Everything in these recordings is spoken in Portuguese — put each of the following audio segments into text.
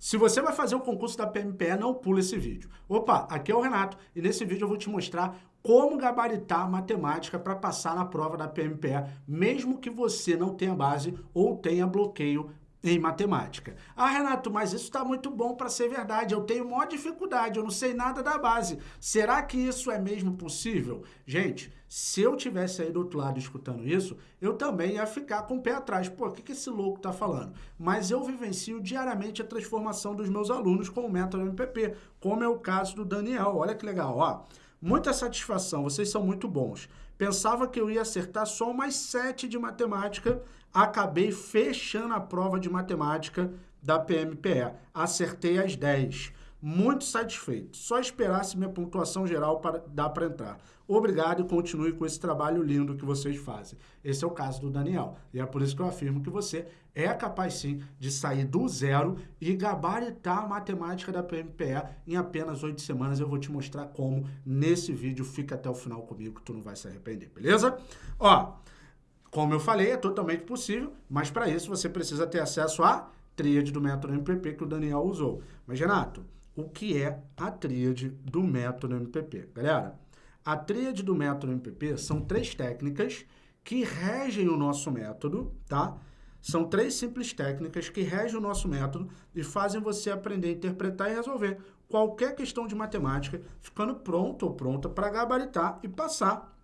Se você vai fazer o concurso da PMPE, não pula esse vídeo. Opa, aqui é o Renato e nesse vídeo eu vou te mostrar como gabaritar matemática para passar na prova da PMPE, mesmo que você não tenha base ou tenha bloqueio em matemática. Ah, Renato, mas isso está muito bom para ser verdade. Eu tenho maior dificuldade, eu não sei nada da base. Será que isso é mesmo possível? Gente, se eu tivesse aí do outro lado escutando isso, eu também ia ficar com o pé atrás. Pô, o que, que esse louco está falando? Mas eu vivencio diariamente a transformação dos meus alunos com o método MPP, como é o caso do Daniel. Olha que legal, ó. Muita satisfação, vocês são muito bons. Pensava que eu ia acertar só mais sete de matemática, acabei fechando a prova de matemática da PMPE. Acertei as 10. Muito satisfeito. Só esperasse minha pontuação geral para dar para entrar. Obrigado e continue com esse trabalho lindo que vocês fazem. Esse é o caso do Daniel. E é por isso que eu afirmo que você é capaz sim de sair do zero e gabaritar a matemática da PMPE em apenas oito semanas. Eu vou te mostrar como nesse vídeo. Fica até o final comigo que tu não vai se arrepender, beleza? Ó, como eu falei, é totalmente possível, mas para isso você precisa ter acesso à tríade do método MPP que o Daniel usou. Mas, Renato, o que é a tríade do método MPP? Galera, a tríade do método MPP são três técnicas que regem o nosso método, tá? São três simples técnicas que regem o nosso método e fazem você aprender a interpretar e resolver qualquer questão de matemática, ficando pronto ou pronta para gabaritar e passar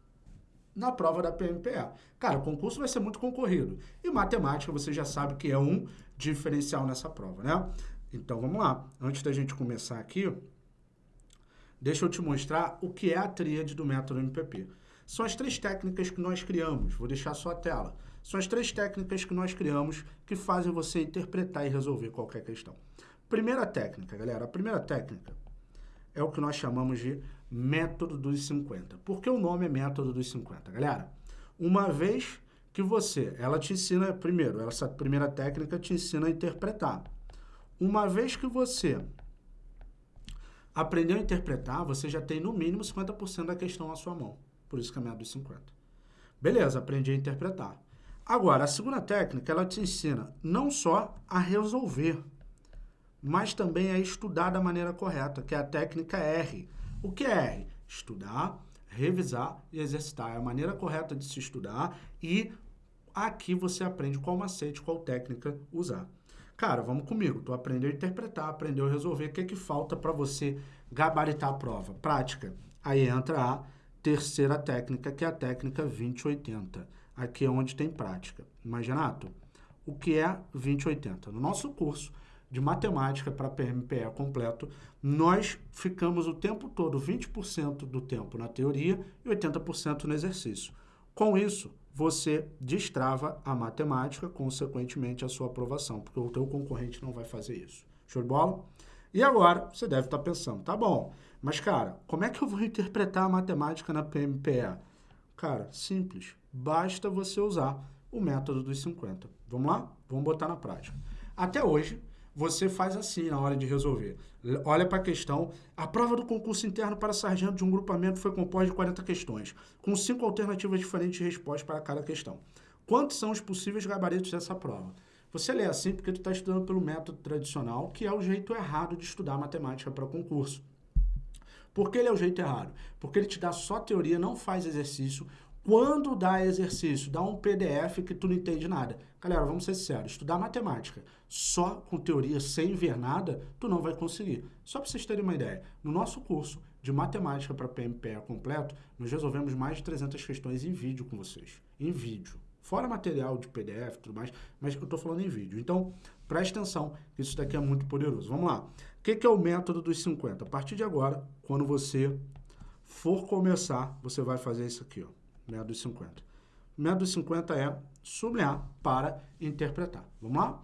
na prova da PMPA. Cara, o concurso vai ser muito concorrido. E matemática, você já sabe que é um diferencial nessa prova, né? Então, vamos lá. Antes da gente começar aqui, deixa eu te mostrar o que é a tríade do método MPP. São as três técnicas que nós criamos. Vou deixar só a tela. São as três técnicas que nós criamos que fazem você interpretar e resolver qualquer questão. Primeira técnica, galera. A primeira técnica é o que nós chamamos de método dos 50. Por que o nome é método dos 50? Galera, uma vez que você, ela te ensina, primeiro, essa primeira técnica te ensina a interpretar. Uma vez que você aprendeu a interpretar, você já tem no mínimo 50% da questão na sua mão. Por isso que é método dos 50. Beleza, aprendi a interpretar. Agora, a segunda técnica, ela te ensina não só a resolver, mas também a estudar da maneira correta, que é a técnica R. O que é R? Estudar, revisar e exercitar. É a maneira correta de se estudar e aqui você aprende qual macete, qual técnica usar. Cara, vamos comigo. Tu aprendeu a interpretar, aprendeu a resolver. O que, é que falta para você gabaritar a prova? Prática. Aí entra a terceira técnica, que é a técnica 2080. Aqui é onde tem prática. Mas, Renato, o que é 2080? No nosso curso, de matemática para PMPE completo, nós ficamos o tempo todo, 20% do tempo na teoria e 80% no exercício. Com isso, você destrava a matemática, consequentemente a sua aprovação, porque o teu concorrente não vai fazer isso. Show de bola? E agora, você deve estar pensando, tá bom, mas cara, como é que eu vou interpretar a matemática na PMPE? Cara, simples, basta você usar o método dos 50. Vamos lá? Vamos botar na prática. Até hoje, você faz assim na hora de resolver. Olha para a questão. A prova do concurso interno para sargento de um grupamento foi composta de 40 questões, com cinco alternativas diferentes de resposta para cada questão. Quantos são os possíveis gabaritos dessa prova? Você lê assim porque tu está estudando pelo método tradicional, que é o jeito errado de estudar matemática para concurso. Por que ele é o jeito errado? Porque ele te dá só teoria, não faz exercício. Quando dá exercício, dá um PDF que tu não entende nada. Galera, vamos ser sérios, estudar matemática só com teoria, sem ver nada, tu não vai conseguir. Só para vocês terem uma ideia, no nosso curso de matemática para PMPE completo, nós resolvemos mais de 300 questões em vídeo com vocês. Em vídeo. Fora material de PDF e tudo mais, mas eu estou falando em vídeo. Então, preste atenção, isso daqui é muito poderoso. Vamos lá. O que, que é o método dos 50? A partir de agora, quando você for começar, você vai fazer isso aqui, ó método 50. Método 50 é sublinhar para interpretar. Vamos lá?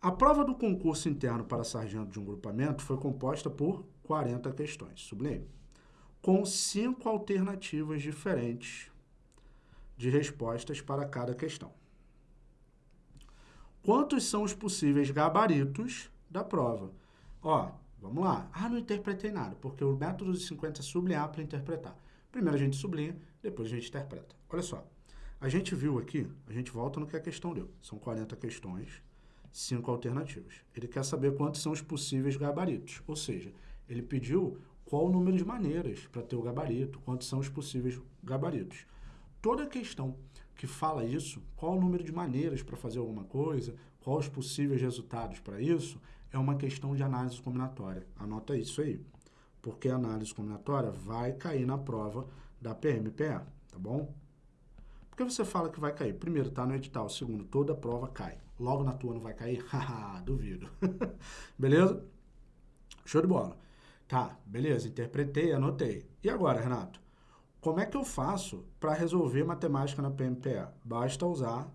A prova do concurso interno para sargento de um grupamento foi composta por 40 questões, sublinhei, com cinco alternativas diferentes de respostas para cada questão. Quantos são os possíveis gabaritos da prova? Ó, vamos lá. Ah, não interpretei nada, porque o método de 50 é sublinhar para interpretar. Primeiro a gente sublinha, depois a gente interpreta. Olha só, a gente viu aqui, a gente volta no que a questão deu. São 40 questões, cinco alternativas. Ele quer saber quantos são os possíveis gabaritos, ou seja, ele pediu qual o número de maneiras para ter o gabarito, quantos são os possíveis gabaritos. Toda questão que fala isso, qual o número de maneiras para fazer alguma coisa, quais os possíveis resultados para isso, é uma questão de análise combinatória. Anota isso aí, porque a análise combinatória vai cair na prova da PMPA, tá bom? Por que você fala que vai cair? Primeiro, tá no edital. Segundo, toda prova cai. Logo na tua não vai cair? Haha, duvido. beleza? Show de bola. Tá, beleza, interpretei, anotei. E agora, Renato? Como é que eu faço para resolver matemática na PMPA? Basta usar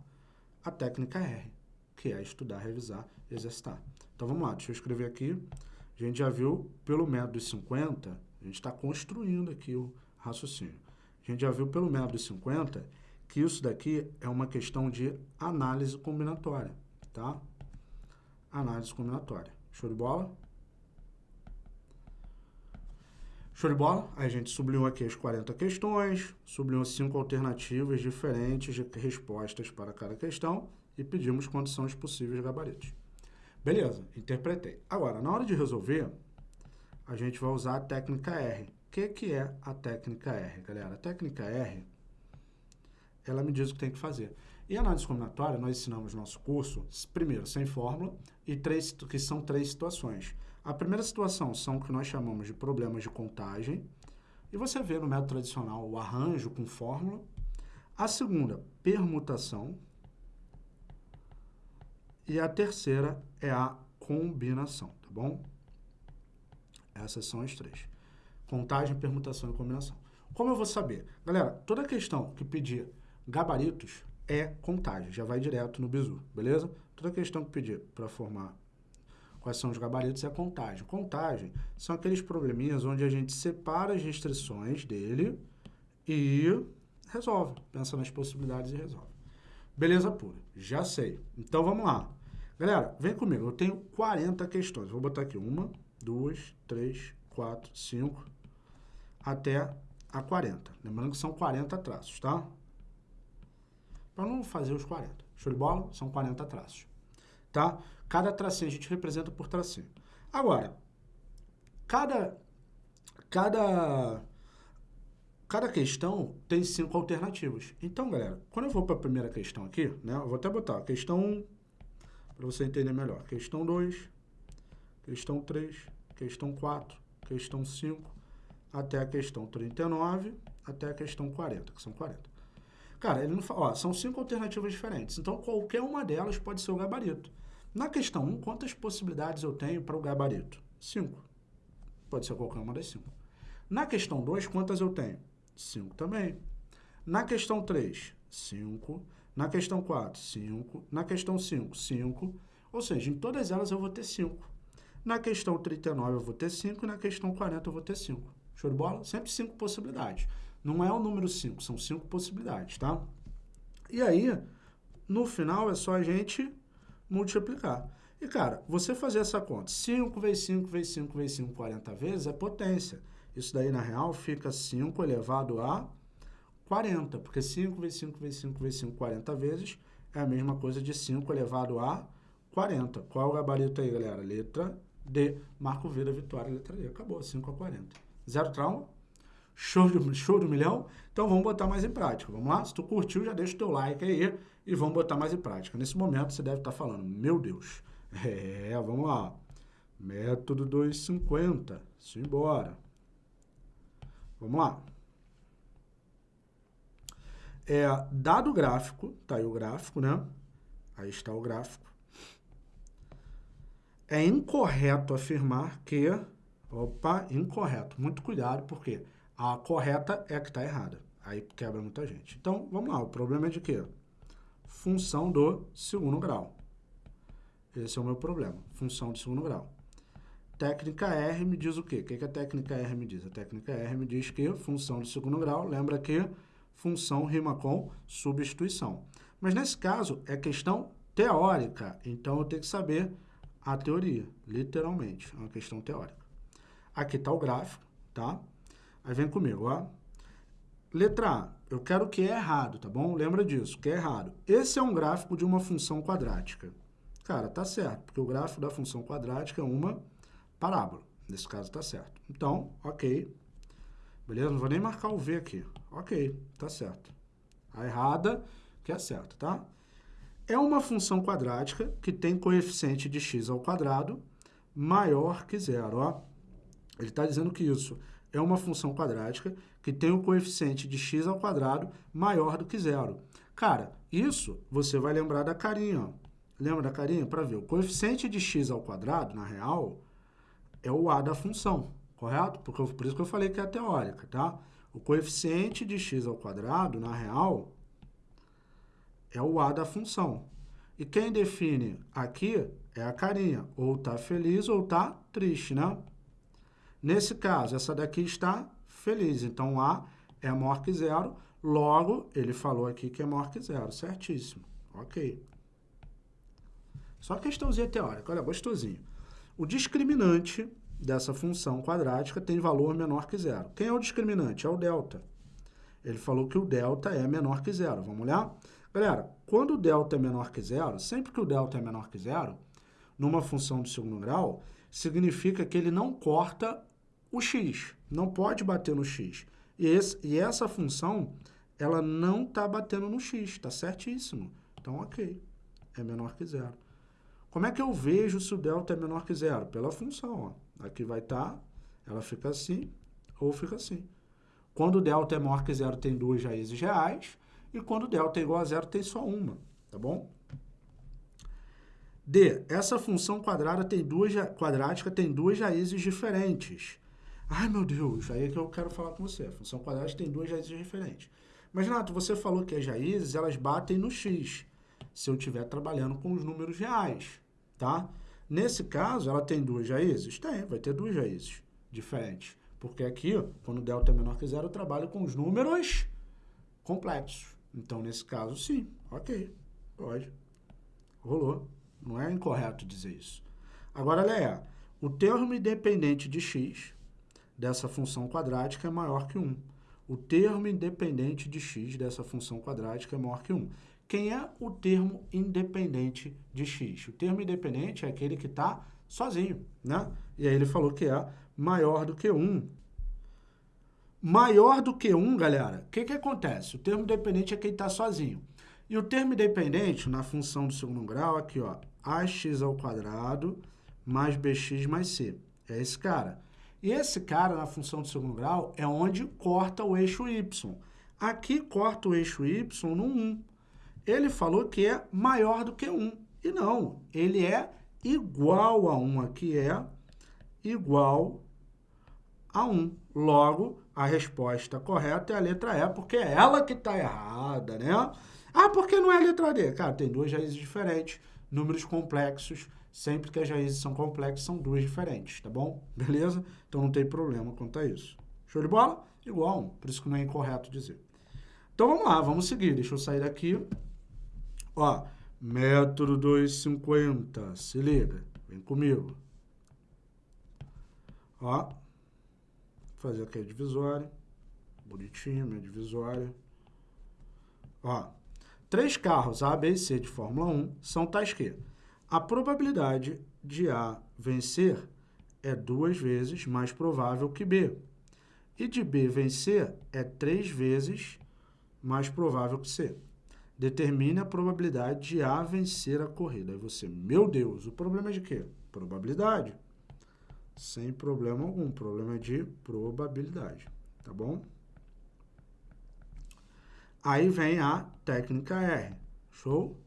a técnica R, que é estudar, revisar exercitar. Então vamos lá, deixa eu escrever aqui. A gente já viu pelo método 50, a gente está construindo aqui o raciocínio. A gente já viu pelo método 50 que isso daqui é uma questão de análise combinatória, tá? Análise combinatória. Show de bola? Show de bola? A gente sublinhou aqui as 40 questões, sublinhou cinco alternativas diferentes de respostas para cada questão e pedimos quantos são os possíveis gabaritos. Beleza, interpretei. Agora, na hora de resolver, a gente vai usar a técnica R. Que, que é a técnica R, galera? A técnica R, ela me diz o que tem que fazer. E análise combinatória, nós ensinamos no nosso curso, primeiro, sem fórmula, e três, que são três situações. A primeira situação são o que nós chamamos de problemas de contagem, e você vê no método tradicional o arranjo com fórmula. A segunda, permutação, e a terceira é a combinação, tá bom? Essas são as três. Contagem, permutação e combinação. Como eu vou saber? Galera, toda questão que pedir gabaritos é contagem, já vai direto no bizu, beleza? Toda questão que pedir para formar quais são os gabaritos é contagem. Contagem são aqueles probleminhas onde a gente separa as restrições dele e resolve, pensa nas possibilidades e resolve. Beleza pura, já sei. Então vamos lá. Galera, vem comigo, eu tenho 40 questões. Vou botar aqui uma, duas, três, quatro, cinco, até a 40. Lembrando que são 40 traços, tá? Para não fazer os 40. Show de bola? São 40 traços. Tá? Cada tracinho a gente representa por tracinho. Agora, cada, cada Cada questão tem cinco alternativas. Então, galera, quando eu vou para a primeira questão aqui, né, eu vou até botar questão 1, para você entender melhor. Questão 2, questão 3, questão 4, questão 5, até a questão 39, até a questão 40, que são 40. Cara, ele não fala, ó, são cinco alternativas diferentes, então qualquer uma delas pode ser o gabarito. Na questão 1, quantas possibilidades eu tenho para o gabarito? 5. Pode ser qualquer uma das 5. Na questão 2, quantas eu tenho? 5 também. Na questão 3, 5. Na questão 4, 5. Na questão 5, 5. Ou seja, em todas elas eu vou ter 5. Na questão 39 eu vou ter 5 e na questão 40 eu vou ter 5. Show de bola? Sempre 5 possibilidades. Não é o número 5, são 5 possibilidades, tá? E aí, no final é só a gente multiplicar. E, cara, você fazer essa conta, 5 vezes 5 vezes 5 vezes 5, 40 vezes, é potência. Isso daí, na real, fica 5 elevado a 40, porque 5 vezes 5 vezes 5 vezes 5, 40 vezes, é a mesma coisa de 5 elevado a 40. Qual é o gabarito aí, galera? Letra D. Marco V da vitória, letra D. Acabou, 5 a 40. Zero trauma? Show de, show de milhão? Então vamos botar mais em prática. Vamos lá? Se tu curtiu, já deixa o teu like aí e vamos botar mais em prática. Nesse momento você deve estar falando, meu Deus. É, vamos lá. Método 250. Simbora. Vamos lá. É, dado o gráfico, tá aí o gráfico, né? Aí está o gráfico. É incorreto afirmar que... Opa, incorreto. Muito cuidado, porque a correta é a que está errada. Aí quebra muita gente. Então, vamos lá. O problema é de quê? Função do segundo grau. Esse é o meu problema. Função do segundo grau. Técnica R me diz o quê? O que, a técnica R me diz? A técnica R me diz que função de segundo grau, lembra que função rima com substituição. Mas nesse caso é questão teórica, então eu tenho que saber a teoria, literalmente, é uma questão teórica. Aqui está o gráfico, tá? Aí vem comigo, ó. Letra A, eu quero que é errado, tá bom? Lembra disso, que é errado. Esse é um gráfico de uma função quadrática. Cara, tá certo, porque o gráfico da função quadrática é uma parábola. Nesse caso tá certo. Então, ok. Beleza? Não vou nem marcar o V aqui. Ok, tá certo. A errada que é certa, tá? É uma função quadrática que tem coeficiente de x ao quadrado maior que zero, ó. Ele está dizendo que isso é uma função quadrática que tem o um coeficiente de x ao quadrado maior do que zero. Cara, isso você vai lembrar da carinha, ó. Lembra da carinha? Para ver, o coeficiente de x ao quadrado, na real, é o a da função, correto? Porque, por isso que eu falei que é teórica, tá? O coeficiente de x ao quadrado, na real, é o a da função. E quem define aqui é a carinha, ou tá feliz ou tá triste, né? Nesse caso, essa daqui está feliz, então A é maior que zero, logo, ele falou aqui que é maior que zero, certíssimo, ok. Só questãozinha teórica, olha, gostosinho. O discriminante dessa função quadrática tem valor menor que zero. Quem é o discriminante? É o delta. Ele falou que o delta é menor que zero, vamos olhar? Galera, quando o delta é menor que zero, sempre que o delta é menor que zero, numa função de segundo grau, significa que ele não corta o x, não pode bater no x. E, esse, e essa função, ela não está batendo no x, está certíssimo. Então, ok, é menor que zero. Como é que eu vejo se o delta é menor que zero? Pela função, ó. Aqui vai estar, tá, ela fica assim ou fica assim. Quando o delta é maior que zero, tem duas raízes reais, e quando o delta é igual a zero, tem só uma, tá bom? D. Essa função quadrada tem duas, quadrática tem duas raízes diferentes. Ai, meu Deus, aí é que eu quero falar com você. A função quadrática tem duas raízes diferentes. Mas, Renato, você falou que as raízes, elas batem no x, se eu estiver trabalhando com os números reais, tá? Nesse caso, ela tem duas raízes? Tem, vai ter duas raízes diferentes. Porque aqui, quando delta é menor que zero, eu trabalho com os números complexos. Então, nesse caso, sim, ok, pode. Rolou. Não é incorreto dizer isso. Agora, Léa, o termo independente de x dessa função quadrática é maior que 1. O termo independente de x dessa função quadrática é maior que 1. Quem é o termo independente de x? O termo independente é aquele que está sozinho, né? E aí ele falou que é maior do que 1. Maior do que 1, galera, o que, que acontece? O termo independente é quem está sozinho. E o termo independente, na função do segundo grau, aqui, ó, ax ao quadrado mais bx mais c. É esse cara. E esse cara, na função do segundo grau, é onde corta o eixo y. Aqui corta o eixo y no 1. Ele falou que é maior do que 1. E não, ele é igual a 1. Aqui é igual a 1. Logo, a resposta correta é a letra E, porque é ela que está errada, né? Ah, por que não é a letra D? Cara, tem duas raízes diferentes, números complexos, Sempre que as raízes são complexas, são duas diferentes, tá bom? Beleza? Então não tem problema quanto a isso. Show de bola? Igual por isso que não é incorreto dizer. Então vamos lá, vamos seguir. Deixa eu sair daqui. Ó, método 250, se liga, vem comigo. Ó, fazer aqui a divisória, bonitinho, minha divisória. Ó, três carros A, B e C de Fórmula 1 são tais que a probabilidade de A vencer é duas vezes mais provável que B. E de B vencer é três vezes mais provável que C. Determine a probabilidade de A vencer a corrida. Aí você, meu Deus, o problema é de quê? Probabilidade. Sem problema algum. Problema é de probabilidade. Tá bom? Aí vem a técnica R. Show?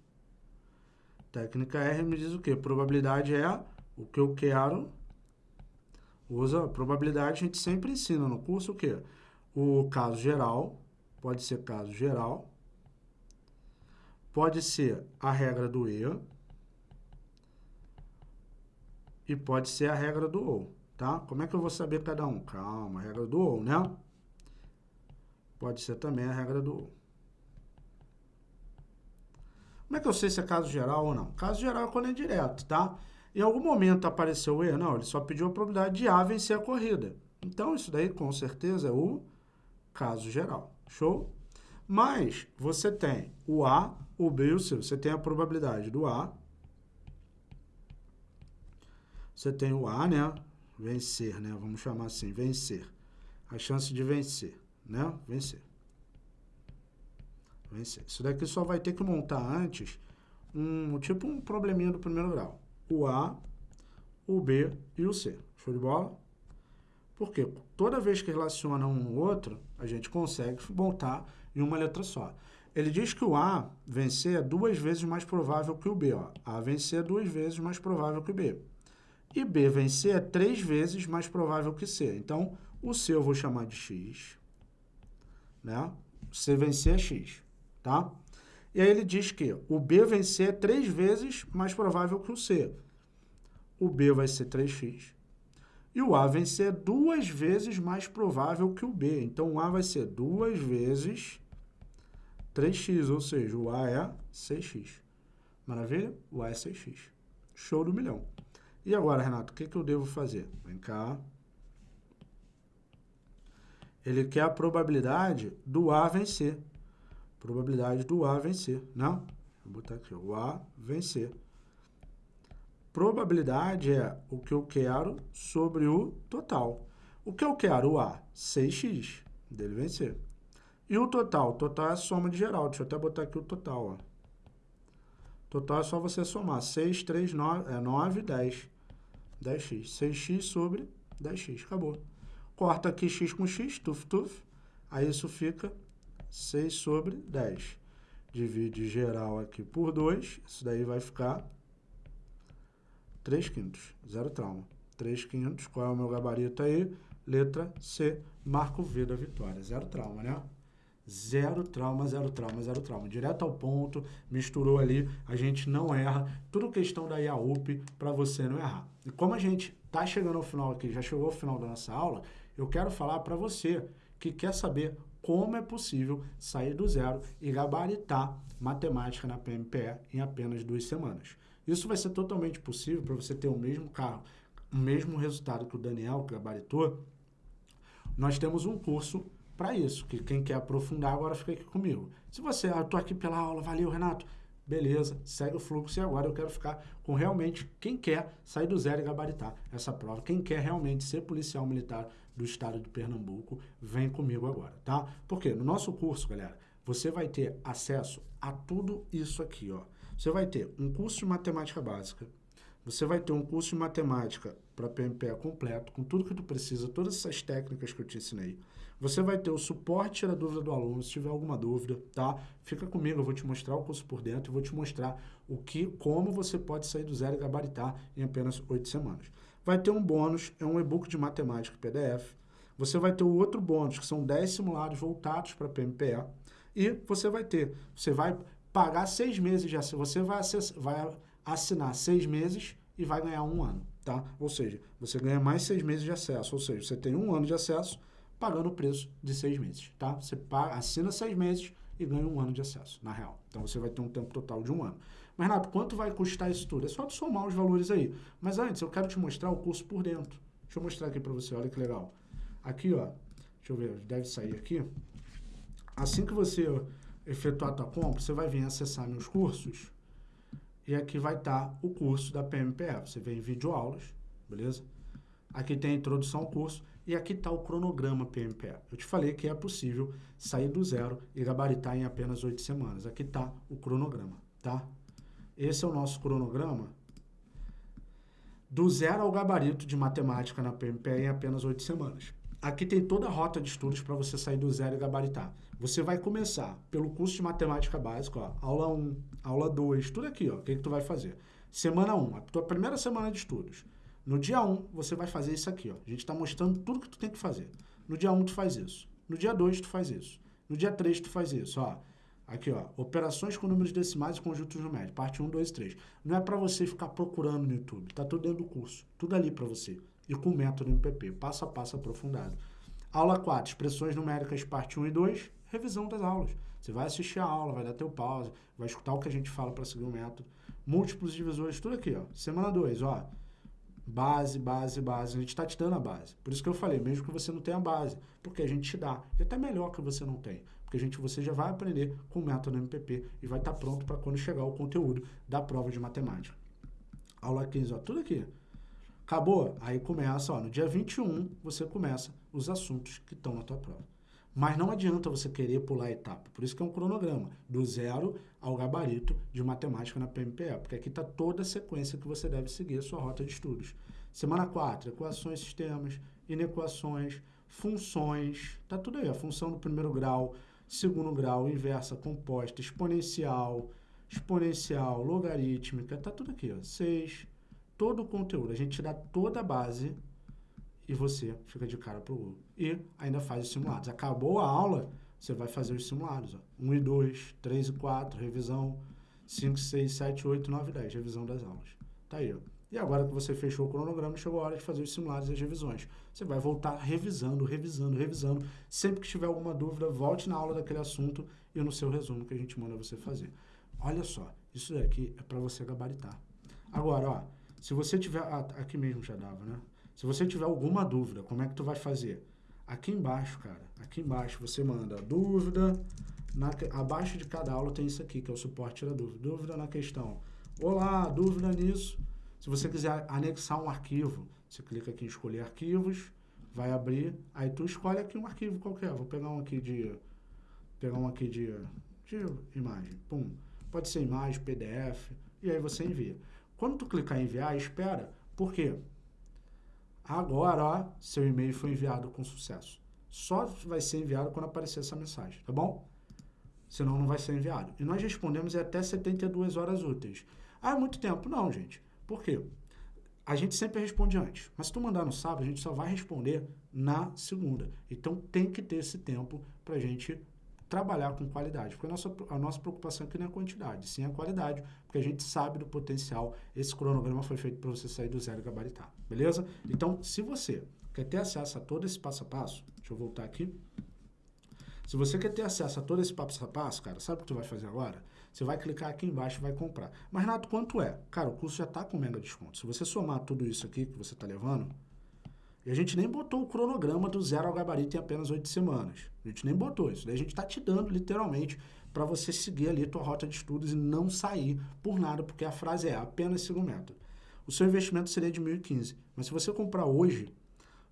Técnica R me diz o quê? Probabilidade é o que eu quero. Usa probabilidade, a gente sempre ensina no curso o quê? O caso geral, pode ser caso geral, pode ser a regra do E e pode ser a regra do OU, tá? Como é que eu vou saber cada um? Calma, a regra do OU, né? Pode ser também a regra do OU. Como é que eu sei se é caso geral ou não? Caso geral é quando é direto, tá? Em algum momento apareceu o E? Não, ele só pediu a probabilidade de A vencer a corrida. Então, isso daí, com certeza, é o caso geral. Show? Mas você tem o A, o B e o C. Você tem a probabilidade do A você tem o A, né? Vencer, né? Vamos chamar assim, vencer. A chance de vencer, né? Vencer. Isso daqui só vai ter que montar antes um tipo um probleminha do primeiro grau. O A, o B e o C. Show de bola? Porque toda vez que relaciona um outro, a gente consegue montar em uma letra só. Ele diz que o A vencer é duas vezes mais provável que o B. Ó. A vencer é duas vezes mais provável que o B. E B vencer é três vezes mais provável que C. Então, o C eu vou chamar de X. Né? C vencer é X. Tá? E aí ele diz que o B vencer é três vezes mais provável que o C. O B vai ser 3x. E o A vencer é duas vezes mais provável que o B. Então, o A vai ser duas vezes 3x, ou seja, o A é 6x. Maravilha? O A é 6x. Show do milhão. E agora, Renato, o que, que eu devo fazer? Vem cá. Ele quer a probabilidade do A vencer. Probabilidade do A vencer, não? Vou botar aqui, o A vencer. Probabilidade é o que eu quero sobre o total. O que eu quero? O A, 6x, dele vencer. E o total? O total é a soma de geral. Deixa eu até botar aqui o total. Ó. Total é só você somar. 6, 3, 9, é 9, 10. 10x. 6x sobre 10x. Acabou. Corta aqui x com x, tuf, tuf. Aí isso fica 6 sobre 10. Divide geral aqui por 2. Isso daí vai ficar 3 quintos. Zero trauma. 3 quintos. Qual é o meu gabarito aí? Letra C. Marco V da vitória. Zero trauma, né? Zero trauma, zero trauma, zero trauma. Direto ao ponto, misturou ali, a gente não erra. Tudo questão da IAUP para você não errar. E como a gente está chegando ao final aqui, já chegou ao final da nossa aula, eu quero falar para você que quer saber como é possível sair do zero e gabaritar matemática na PMPE em apenas duas semanas. Isso vai ser totalmente possível para você ter o mesmo carro, o mesmo resultado que o Daniel que gabaritou. Nós temos um curso para isso, que quem quer aprofundar agora fica aqui comigo. Se você, ah, eu tô aqui pela aula, valeu, Renato, beleza, segue o fluxo e agora eu quero ficar com realmente quem quer sair do zero e gabaritar essa prova, quem quer realmente ser policial militar do estado de Pernambuco, vem comigo agora, tá? Porque no nosso curso, galera, você vai ter acesso a tudo isso aqui, ó. Você vai ter um curso de matemática básica, você vai ter um curso de matemática para PMPE completo, com tudo que tu precisa, todas essas técnicas que eu te ensinei. Você vai ter o suporte a dúvida do aluno, se tiver alguma dúvida, tá? Fica comigo, eu vou te mostrar o curso por dentro e vou te mostrar o que, como você pode sair do zero e gabaritar em apenas oito semanas. Vai ter um bônus, é um e-book de matemática PDF. Você vai ter o outro bônus, que são 10 simulados voltados para PMPE. E você vai ter, você vai pagar seis meses acesso, você vai, vai assinar seis meses e vai ganhar um ano, tá? Ou seja, você ganha mais seis meses de acesso, ou seja, você tem um ano de acesso pagando o preço de seis meses, tá? Você paga, assina seis meses e ganha um ano de acesso, na real. Então, você vai ter um tempo total de um ano. Mas, Renato, quanto vai custar isso tudo? É só somar os valores aí. Mas antes, eu quero te mostrar o curso por dentro. Deixa eu mostrar aqui para você, olha que legal. Aqui, ó, deixa eu ver, deve sair aqui. Assim que você efetuar a tua compra, você vai vir acessar meus cursos e aqui vai estar tá o curso da PMPF. Você vem em vídeo aulas, beleza? Aqui tem a introdução ao curso e aqui está o cronograma PMPE. Eu te falei que é possível sair do zero e gabaritar em apenas oito semanas. Aqui está o cronograma, tá? Esse é o nosso cronograma do zero ao gabarito de matemática na PMPE em apenas oito semanas. Aqui tem toda a rota de estudos para você sair do zero e gabaritar. Você vai começar pelo curso de matemática básica, ó, aula 1, aula 2, tudo aqui, ó. O que, que tu vai fazer? Semana 1, a tua primeira semana de estudos. No dia 1, você vai fazer isso aqui. Ó. A gente está mostrando tudo que tu tem que fazer. No dia 1, tu faz isso. No dia 2, tu faz isso. No dia 3, tu faz isso. Ó. Aqui, ó. Operações com números decimais e conjuntos numéricos. Parte 1, 2 e 3. Não é para você ficar procurando no YouTube. Tá tudo dentro do curso. Tudo ali para você. E com o método MPP. Passo a passo aprofundado. Aula 4. Expressões numéricas, parte 1 e 2. Revisão das aulas. Você vai assistir a aula, vai dar teu pause, vai escutar o que a gente fala para seguir o método. Múltiplos divisores, tudo aqui, ó. Semana 2, ó Base, base, base. A gente está te dando a base. Por isso que eu falei, mesmo que você não tenha base, porque a gente te dá. E até melhor que você não tenha. Porque a gente, você já vai aprender com o método MPP e vai estar tá pronto para quando chegar o conteúdo da prova de matemática. Aula 15, ó, tudo aqui. Acabou? Aí começa, ó, no dia 21, você começa os assuntos que estão na tua prova. Mas não adianta você querer pular a etapa. Por isso que é um cronograma, do zero ao gabarito de matemática na PMPE, porque aqui está toda a sequência que você deve seguir a sua rota de estudos. Semana 4, equações, sistemas, inequações, funções, tá tudo aí, a função do primeiro grau, segundo grau, inversa, composta, exponencial, exponencial, logarítmica, tá tudo aqui, ó, 6, todo o conteúdo, a gente dá toda a base e você fica de cara pro gol. E ainda faz os simulados. Acabou a aula, você vai fazer os simulados. Ó. 1 e 2, 3 e 4, revisão 5, 6, 7, 8, 9 e 10, revisão das aulas. Tá aí, ó. E agora que você fechou o cronograma, chegou a hora de fazer os simulados e as revisões. Você vai voltar revisando, revisando, revisando. Sempre que tiver alguma dúvida, volte na aula daquele assunto e no seu resumo que a gente manda você fazer. Olha só, isso daqui é para você gabaritar. Agora, ó, se você tiver... Ah, aqui mesmo já dava, né? Se você tiver alguma dúvida, como é que tu vai fazer? Aqui embaixo, cara, aqui embaixo você manda dúvida, na, abaixo de cada aula tem isso aqui, que é o suporte da dúvida. Dúvida na questão. Olá, dúvida nisso. Se você quiser anexar um arquivo, você clica aqui em escolher arquivos, vai abrir, aí tu escolhe aqui um arquivo qualquer. Vou pegar um aqui de pegar um aqui de, de imagem, pum. Pode ser imagem, PDF, e aí você envia. Quando tu clicar em enviar, espera. Por quê? Agora, ó, seu e-mail foi enviado com sucesso. Só vai ser enviado quando aparecer essa mensagem, tá bom? Senão não vai ser enviado. E nós respondemos em até 72 horas úteis. Ah, é muito tempo? Não, gente. Por quê? A gente sempre responde antes. Mas se tu mandar no sábado, a gente só vai responder na segunda. Então tem que ter esse tempo para a gente trabalhar com qualidade, porque a nossa, a nossa preocupação aqui não é a quantidade, sim a qualidade, porque a gente sabe do potencial, esse cronograma foi feito para você sair do zero e gabaritar, beleza? Então, se você quer ter acesso a todo esse passo a passo, deixa eu voltar aqui, se você quer ter acesso a todo esse passo a passo, cara, sabe o que tu vai fazer agora? Você vai clicar aqui embaixo e vai comprar. Mas, Renato, quanto é? Cara, o curso já está com mega desconto. Se você somar tudo isso aqui que você está levando, e a gente nem botou o cronograma do zero ao gabarito em apenas oito semanas. A gente nem botou isso. A gente está te dando, literalmente, para você seguir ali a tua rota de estudos e não sair por nada, porque a frase é apenas siga o método. O seu investimento seria de 1.015, mas se você comprar hoje,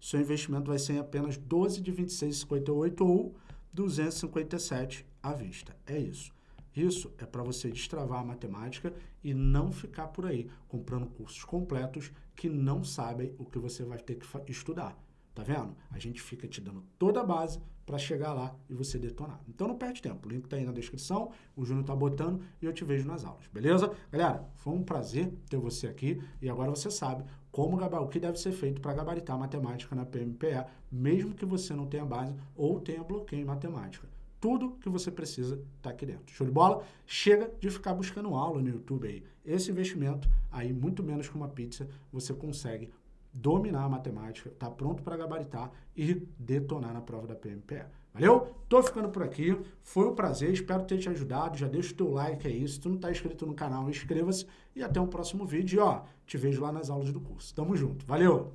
o seu investimento vai ser em apenas 12 de 26,58 ou 257 à vista. É isso. Isso é para você destravar a matemática e não ficar por aí comprando cursos completos que não sabem o que você vai ter que estudar. Tá vendo? A gente fica te dando toda a base para chegar lá e você detonar. Então não perde tempo. O link tá aí na descrição, o Júnior tá botando e eu te vejo nas aulas, beleza? Galera, foi um prazer ter você aqui e agora você sabe como o que deve ser feito para gabaritar matemática na PMPE, mesmo que você não tenha base ou tenha bloqueio em matemática. Tudo que você precisa está aqui dentro. Show de bola? Chega de ficar buscando aula no YouTube aí. Esse investimento, aí muito menos que uma pizza, você consegue dominar a matemática, tá pronto para gabaritar e detonar na prova da PMPE. Valeu? Tô ficando por aqui. Foi um prazer, espero ter te ajudado. Já deixa o teu like aí. Se tu não tá inscrito no canal, inscreva-se e até o próximo vídeo. E ó, te vejo lá nas aulas do curso. Tamo junto. Valeu!